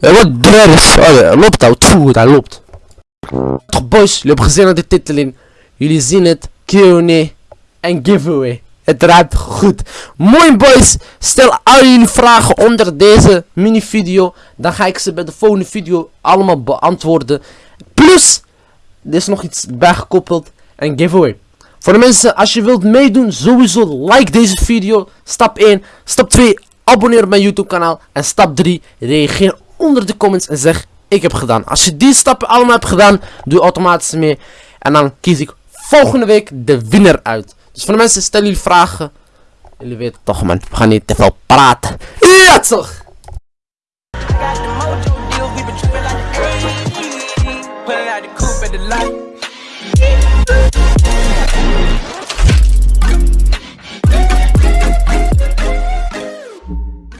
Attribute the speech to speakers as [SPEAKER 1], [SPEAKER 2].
[SPEAKER 1] Eh, Wat dwerg? Oh, loopt al. Tjoe, hij loopt. Toch boys, jullie hebben gezien aan de titeling. Jullie zien het. Q&A en giveaway. Het ruikt goed. Mooi boys. Stel al jullie vragen onder deze mini video. Dan ga ik ze bij de volgende video allemaal beantwoorden. Plus, er is nog iets bijgekoppeld. Een giveaway. Voor de mensen, als je wilt meedoen, sowieso like deze video. Stap 1. Stap 2. Abonneer op mijn YouTube kanaal. En stap 3. Reageer onder de comments en zeg ik heb gedaan. Als je die stappen allemaal hebt gedaan, doe automatisch mee. En dan kies ik volgende week de winnaar uit. Dus voor de mensen, stellen jullie vragen. Jullie weten toch man, we gaan niet te veel praten. Ja toch!